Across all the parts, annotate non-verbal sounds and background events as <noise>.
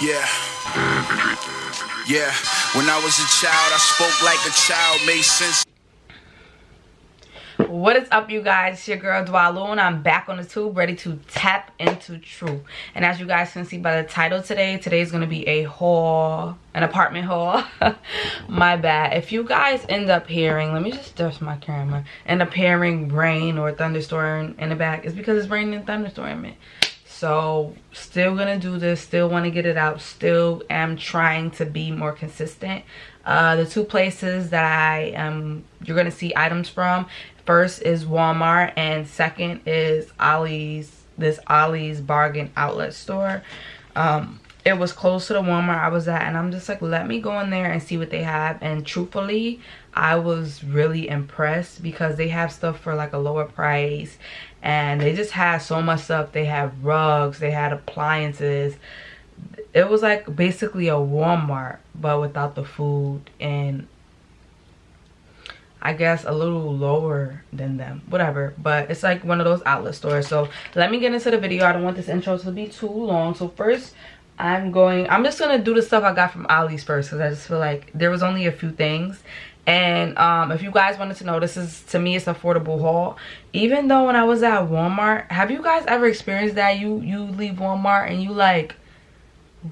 Yeah. Yeah. When I was a child, I spoke like a child, made sense. What is up, you guys? It's your girl Dwalu, and I'm back on the tube ready to tap into truth. And as you guys can see by the title today, today is going to be a haul, an apartment haul. <laughs> my bad. If you guys end up hearing, let me just dust my camera, end up hearing rain or thunderstorm in the back, it's because it's raining and thunderstorming so still gonna do this still want to get it out still am trying to be more consistent. Uh, the two places that i am you're gonna see items from first is walmart and second is ollie's this ollie's bargain outlet store. Um, it was close to the walmart i was at and i'm just like let me go in there and see what they have. And truthfully i was really impressed because they have stuff for like a lower price and they just had so much stuff. They had rugs they had appliances. It was like basically a walmart but without the food and I guess a little lower than them. Whatever. But it's like one of those outlet stores. So let me get into the video. I don't want this intro to be too long. So first I'm going I'm just gonna do the stuff I got from Ollie's first because I just feel like there was only a few things and um, if you guys wanted to know this is to me it's affordable haul. Even though when i was at walmart have you guys ever experienced that? You you leave walmart and you like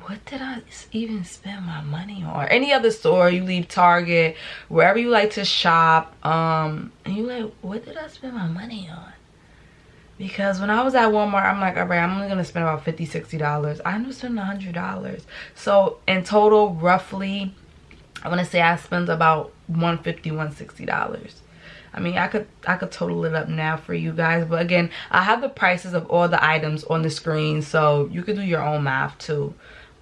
what did i even spend my money on? Or any other store you leave target wherever you like to shop um and you like what did i spend my money on? Because when i was at walmart i'm like all right i'm only gonna spend about $50, 60 dollars. I ended up spending a hundred dollars. So in total roughly i want to say i spent about 150 160 dollars I mean, I could I could total it up now for you guys, but again, I have the prices of all the items on the screen, so you could do your own math too.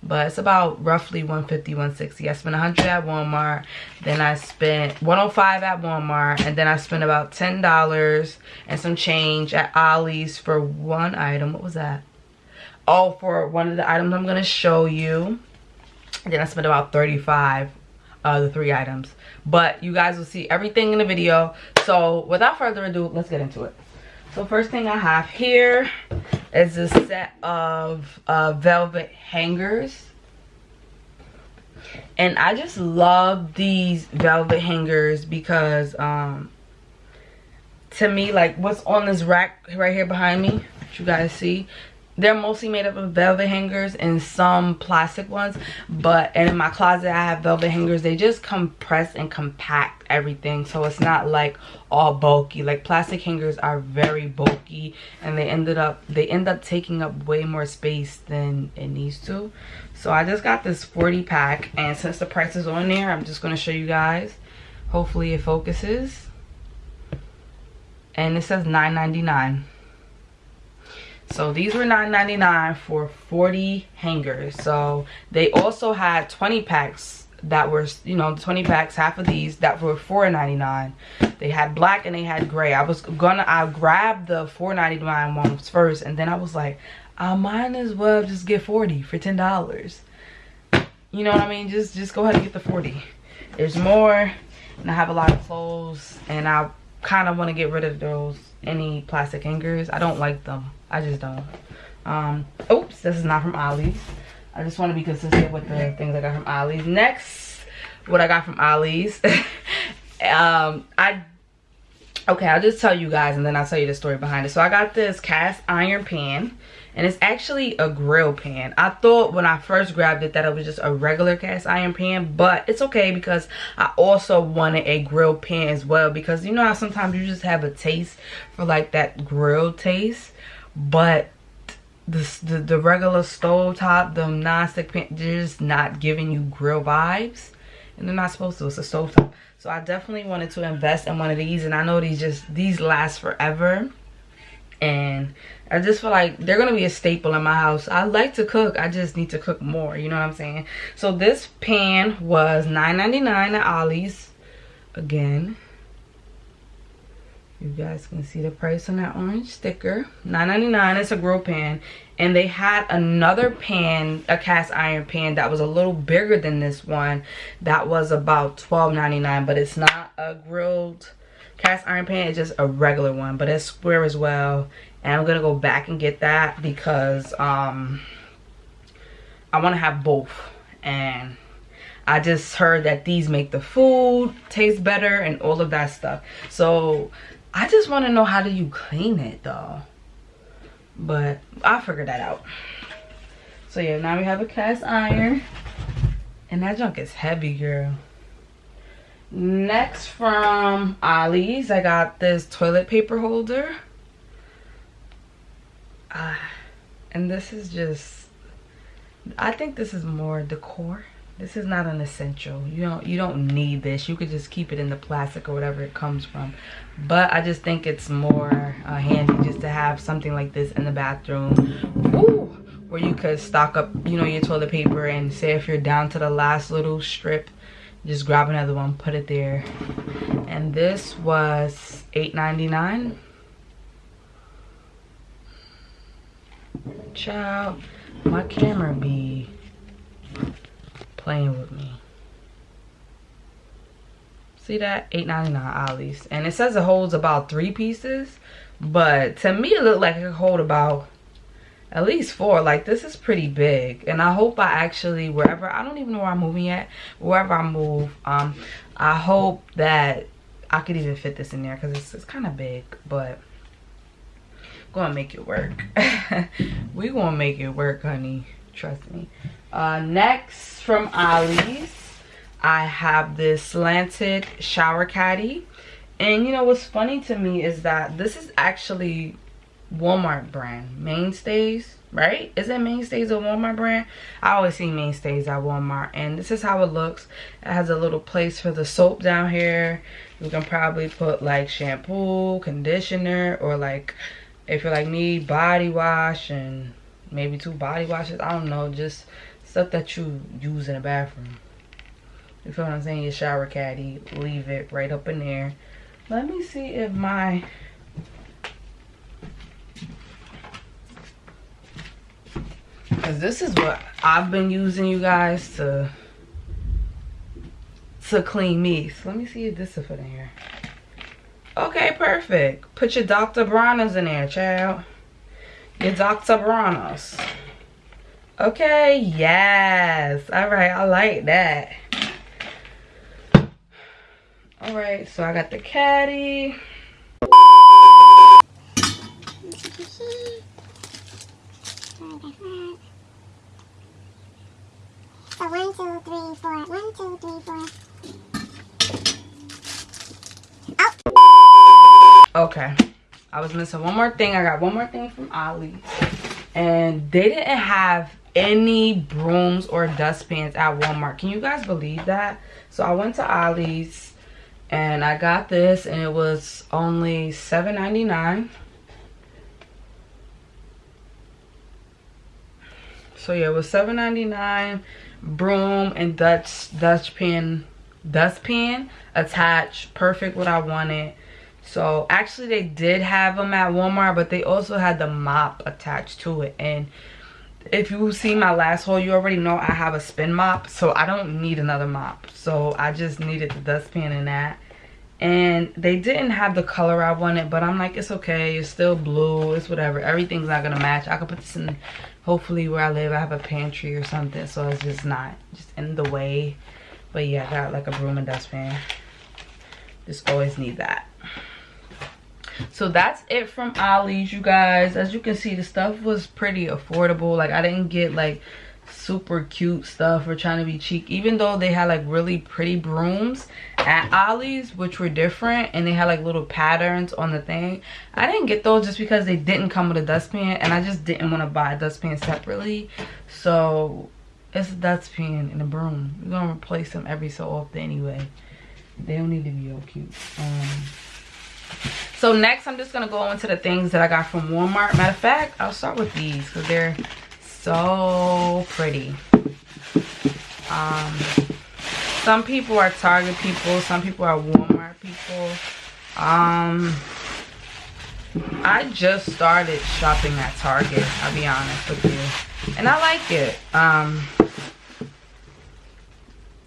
But it's about roughly 150 160 I spent 100 at Walmart, then I spent 105 at Walmart, and then I spent about $10 and some change at Ollie's for one item. What was that? Oh, for one of the items I'm going to show you. And then I spent about 35 uh, the three items. But you guys will see everything in the video. So without further ado let's get into it. So first thing i have here is a set of uh, velvet hangers. And i just love these velvet hangers because um to me like what's on this rack right here behind me you guys see they're mostly made up of velvet hangers and some plastic ones but and in my closet i have velvet hangers. They just compress and compact everything so it's not like all bulky. Like plastic hangers are very bulky and they ended up they end up taking up way more space than it needs to. So i just got this 40 pack and since the price is on there i'm just going to show you guys. Hopefully it focuses. And it says 9.99 so these were $9.99 for 40 hangers. So they also had 20 packs that were you know 20 packs half of these that were $4.99 they had black and they had gray. I was gonna i grabbed the $4.99 ones first and then i was like i might as well just get 40 for ten dollars. You know what i mean? Just just go ahead and get the 40 there's more and i have a lot of clothes and i kind of want to get rid of those any plastic hangers i don't like them I just don't. Um, oops, this is not from Ollie's. I just want to be consistent with the things I got from Ollie's. Next, what I got from Ollie's. <laughs> um, I okay, I'll just tell you guys and then I'll tell you the story behind it. So I got this cast iron pan and it's actually a grill pan. I thought when I first grabbed it that it was just a regular cast iron pan, but it's okay because I also wanted a grill pan as well because you know how sometimes you just have a taste for like that grill taste but the, the, the regular stove top, the non-stick pan, just not giving you grill vibes. And they're not supposed to, it's a stove top. So I definitely wanted to invest in one of these and I know these just, these last forever. And I just feel like they're gonna be a staple in my house. I like to cook, I just need to cook more, you know what I'm saying? So this pan was $9.99 at Ollie's. Again, you guys can see the price on that orange sticker 9.99 it's a grill pan and they had another pan a cast iron pan that was a little bigger than this one that was about 12.99 but it's not a grilled cast iron pan is just a regular one but it's square as well and i'm gonna go back and get that because um I want to have both and I just heard that these make the food taste better and all of that stuff. So I just want to know how do you clean it though. But I'll figure that out. So yeah, now we have a cast iron. And that junk is heavy, girl. Next from Ollie's, I got this toilet paper holder. Uh, and this is just, I think this is more decor. This is not an essential. You don't you don't need this. You could just keep it in the plastic or whatever it comes from. But i just think it's more uh, handy just to have something like this in the bathroom. Where you could stock up you know your toilet paper and say if you're down to the last little strip just grab another one put it there and this was $8.99 child my camera be playing with me. See that? $8.99 Ollie's. And it says it holds about three pieces. But to me, it looked like it could hold about at least four. Like, this is pretty big. And I hope I actually, wherever, I don't even know where I'm moving yet. Wherever I move, um, I hope that I could even fit this in there. Because it's, it's kind of big. But gonna make it work. <laughs> we gonna make it work, honey. Trust me. Uh, next from Ollie's, I have this slanted shower caddy. And you know what's funny to me is that this is actually Walmart brand. Mainstays, right? Isn't Mainstays a Walmart brand? I always see Mainstays at Walmart. And this is how it looks. It has a little place for the soap down here. You can probably put like shampoo, conditioner, or like, if you're like me, body wash and maybe two body washes. I don't know. Just stuff that you use in the bathroom. You feel what I'm saying? Your shower caddy, leave it right up in there. Let me see if my Cause this is what I've been using you guys to to clean me. So let me see if this will fit in here. Okay, perfect. Put your Dr. Bronner's in there, child. Your Dr. Bronner's. Okay, yes. All right, I like that. All right, so I got the caddy. So one, two, three, four. One, two, three, four. Oh. Okay. I was missing one more thing. I got one more thing from Ollie. And they didn't have any brooms or dustpans at Walmart. Can you guys believe that? So I went to Ollie's and I got this and it was only $7.99. So yeah, it was $7.99 broom and Dutch Dutch dustpan dustpan attached. Perfect what I wanted. So actually they did have them at Walmart, but they also had the mop attached to it. And if you see my last haul you already know i have a spin mop so i don't need another mop so i just needed the dustpan in that and they didn't have the color i wanted but i'm like it's okay. It's still blue. It's whatever. Everything's not gonna match. I could put this in hopefully where i live i have a pantry or something. So it's just not just in the way. But yeah i got like a broom and dustpan. Just always need that. So that's it from ollie's you guys. As you can see the stuff was pretty affordable. Like i didn't get like super cute stuff or trying to be cheap. Even though they had like really pretty brooms at ollie's which were different and they had like little patterns on the thing i didn't get those just because they didn't come with a dustpan and i just didn't want to buy a dustpan separately. So it's a dustpan and a broom. We're gonna replace them every so often anyway. They don't need to be all cute. Um so next i'm just gonna go into the things that i got from walmart. Matter of fact i'll start with these because they're so pretty. Um some people are target people some people are walmart people. Um i just started shopping at target i'll be honest with you. And i like it. Um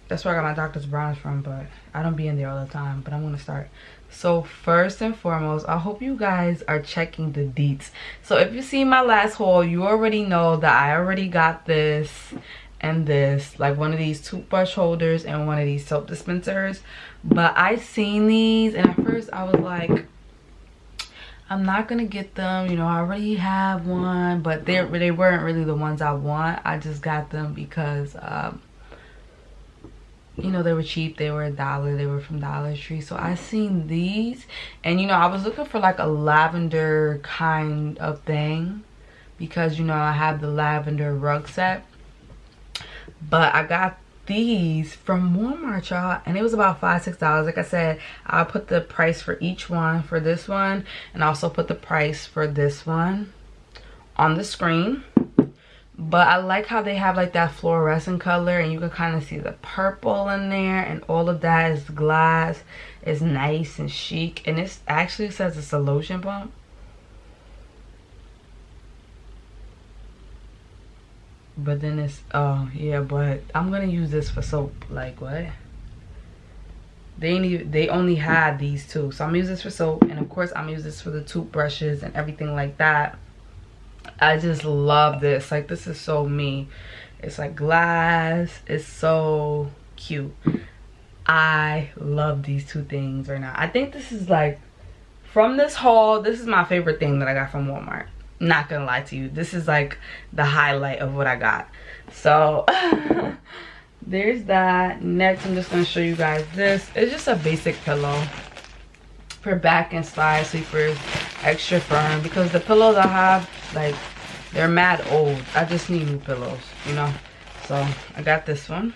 that's where i got my Dr. Bronner's from but i don't be in there all the time but i'm gonna start. So first and foremost i hope you guys are checking the deets. So if you see my last haul you already know that i already got this and this like one of these toothbrush holders and one of these soap dispensers. But i seen these and at first i was like i'm not gonna get them you know i already have one but they they weren't really the ones i want. I just got them because um you know they were cheap. They were a dollar. They were from dollar tree. So i seen these and you know i was looking for like a lavender kind of thing because you know i have the lavender rug set but i got these from walmart y'all and it was about five six dollars. Like i said i'll put the price for each one for this one and also put the price for this one on the screen. But i like how they have like that fluorescent color and you can kind of see the purple in there and all of that is glass. It's nice and chic and it actually says it's a lotion pump but then it's oh yeah but i'm gonna use this for soap. Like what? They they only had these two. So i'm gonna use this for soap and of course i'm gonna use this for the toothbrushes and everything like that. I just love this. Like this is so me. It's like glass. It's so cute. I love these two things right now. I think this is like from this haul this is my favorite thing that i got from walmart not gonna lie to you this is like the highlight of what i got. So <laughs> there's that. Next i'm just gonna show you guys this. It's just a basic pillow for back and side sleepers extra firm because the pillows i have like they're mad old. I just need new pillows you know? So i got this one.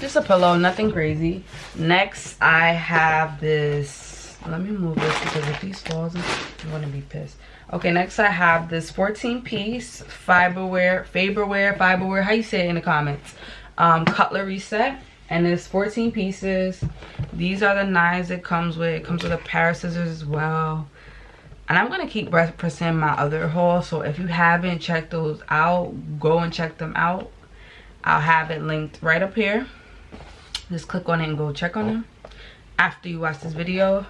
Just a pillow nothing crazy next i have this. Let me move this because if these falls i'm gonna be pissed. Okay next i have this 14 piece fiberware faberware fiberware. How you say it in the comments? Um cutlery set. And it's 14 pieces. These are the knives it comes with. It comes with a pair of scissors as well. And i'm gonna keep representing my other haul so if you haven't checked those out go and check them out. I'll have it linked right up here just click on it and go check on them after you watch this video.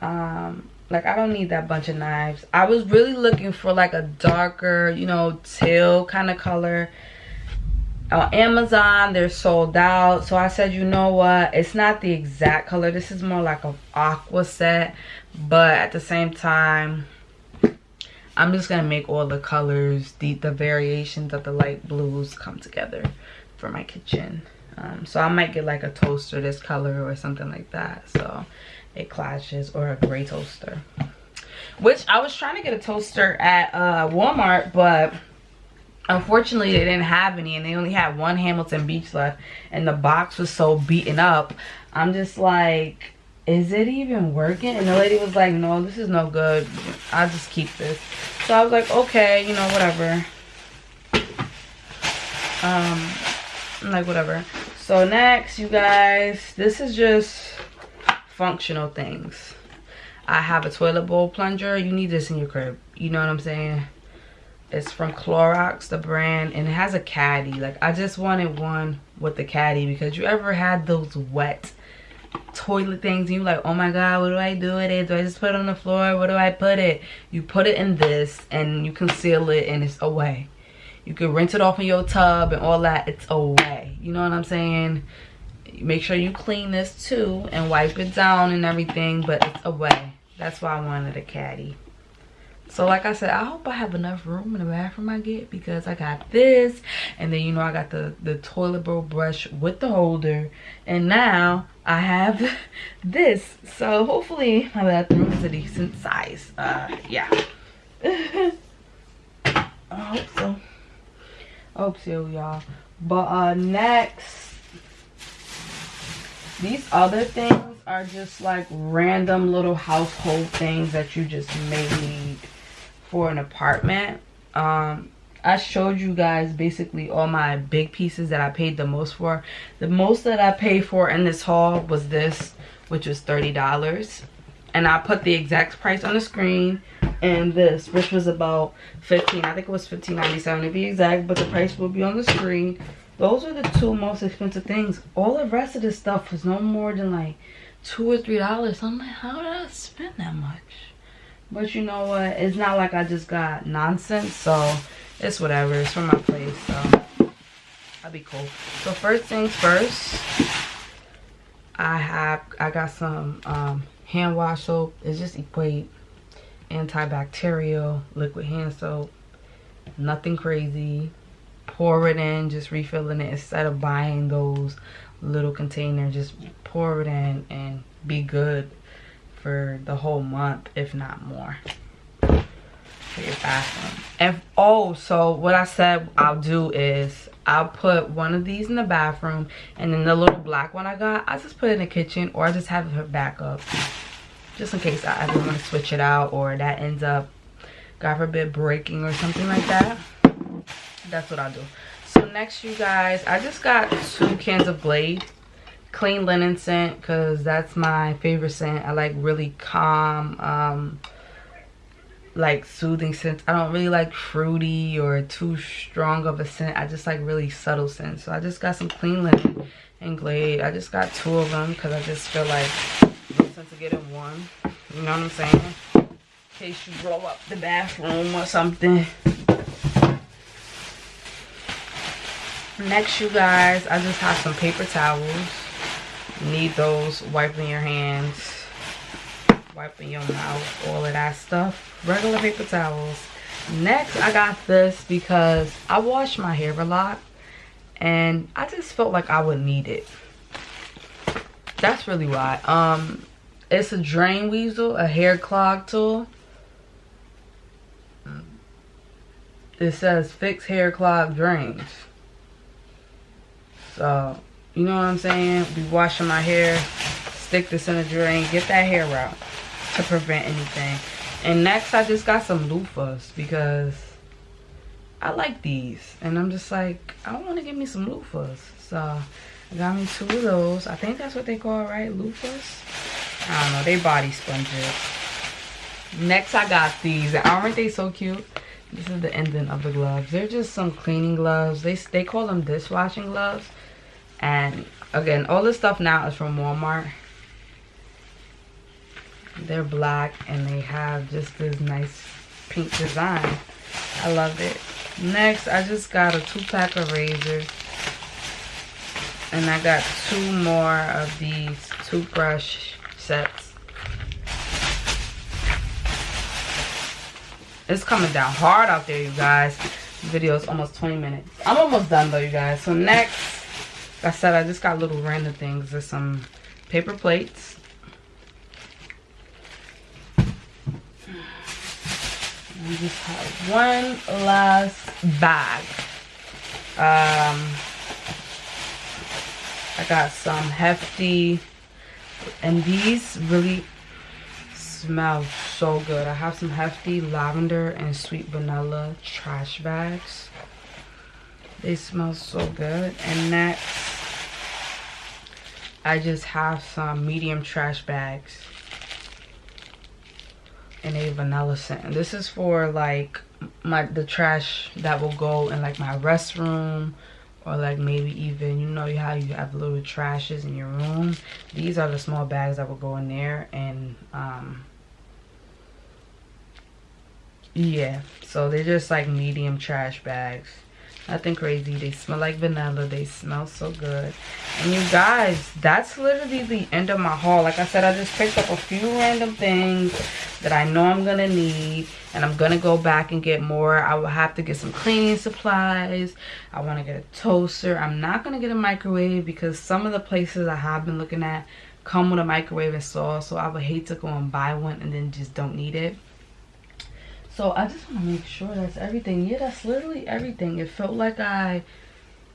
Um like i don't need that bunch of knives. I was really looking for like a darker you know teal kind of color. On amazon they're sold out. So i said you know what? It's not the exact color. This is more like an aqua set. But at the same time i'm just gonna make all the colors the the variations of the light blues come together for my kitchen um, so i might get like a toaster this color or something like that. So it clashes or a gray toaster. Which i was trying to get a toaster at uh walmart but unfortunately they didn't have any and they only had one hamilton beach left and the box was so beaten up. I'm just like is it even working? And the lady was like no this is no good. I'll just keep this. So i was like okay you know whatever. Um like whatever so next you guys this is just functional things i have a toilet bowl plunger you need this in your crib you know what i'm saying it's from Clorox, the brand, and it has a caddy. Like, I just wanted one with the caddy because you ever had those wet toilet things and you're like, oh my god, what do I do with it? Do I just put it on the floor? Where do I put it? You put it in this and you conceal it and it's away. You can rinse it off in your tub and all that. It's away. You know what I'm saying? Make sure you clean this too and wipe it down and everything, but it's away. That's why I wanted a caddy so like i said i hope i have enough room in the bathroom i get because i got this and then you know i got the the toilet bowl brush with the holder and now i have <laughs> this so hopefully my bathroom is a decent size uh yeah <laughs> i hope so so y'all. But uh next these other things are just like random little household things that you just may need for an apartment. Um i showed you guys basically all my big pieces that i paid the most for. The most that i paid for in this haul was this which was 30 dollars. And i put the exact price on the screen and this which was about 15 i think it was 15.97 to be exact but the price will be on the screen. Those are the two most expensive things. All the rest of this stuff was no more than like two or three dollars. I'm like how did i spend that much? But you know what? It's not like i just got nonsense so it's whatever. It's from my place so i'll be cool. So first things first i have i got some um hand wash soap. It's just equate antibacterial liquid hand soap. Nothing crazy. Pour it in just refilling it instead of buying those little containers. Just pour it in and be good for the whole month if not more. For your bathroom and oh so what i said i'll do is i'll put one of these in the bathroom and then the little black one i got i just put it in the kitchen or i just have it back up just in case i ever want to switch it out or that ends up god forbid breaking or something like that that's what i'll do. So next you guys i just got two cans of glade clean linen scent because that's my favorite scent. I like really calm um like soothing scents. I don't really like fruity or too strong of a scent. I just like really subtle scents. So i just got some clean linen and glade. I just got two of them because i just feel like sense to get in one you know what i'm saying? In case you blow up the bathroom or something. Next you guys i just have some paper towels. Need those wiping your hands wiping your mouth all of that stuff. Regular paper towels. Next i got this because i wash my hair a lot and i just felt like i would need it. That's really why. Um it's a drain weasel a hair clog tool. It says fix hair clog drains. So you know what i'm saying? Be washing my hair stick this in the drain get that hair out to prevent anything. And next i just got some loofahs because i like these. And i'm just like i want to give me some loofahs. So i got me two of those. I think that's what they call right? Loofahs i don't know they body sponges. Next i got these. Aren't they so cute? This is the ending of the gloves. They're just some cleaning gloves. They they call them dishwashing gloves. And again all this stuff now is from walmart. They're black and they have just this nice pink design. I love it. Next i just got a two pack of razors. And i got two more of these toothbrush sets it's coming down hard out there you guys. Video is almost 20 minutes. I'm almost done though you guys. So next like i said i just got little random things. There's some paper plates. We just have one last bag. Um i got some hefty and these really smell so good. I have some hefty lavender and sweet vanilla trash bags. They smell so good. And next i just have some medium trash bags and a vanilla scent. And this is for like my the trash that will go in like my restroom or like maybe even you know how you have little trashes in your room? These are the small bags that will go in there and um yeah. So they're just like medium trash bags nothing crazy. They smell like vanilla. They smell so good. And you guys that's literally the end of my haul. Like i said i just picked up a few random things that i know i'm gonna need and i'm gonna go back and get more. I will have to get some cleaning supplies. I want to get a toaster. I'm not gonna get a microwave because some of the places i have been looking at come with a microwave installed so i would hate to go and buy one and then just don't need it so I just want to make sure that's everything. Yeah, that's literally everything. It felt like I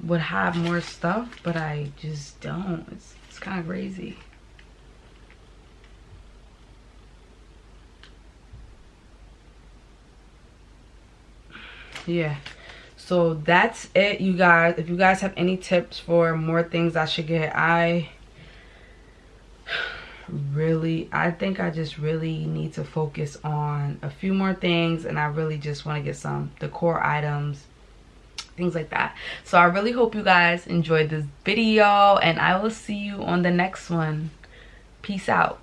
would have more stuff, but I just don't. It's, it's kind of crazy. Yeah. So that's it, you guys. If you guys have any tips for more things I should get, I really i think i just really need to focus on a few more things and i really just want to get some decor items things like that. So i really hope you guys enjoyed this video and i will see you on the next one. Peace out.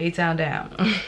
A town down <laughs>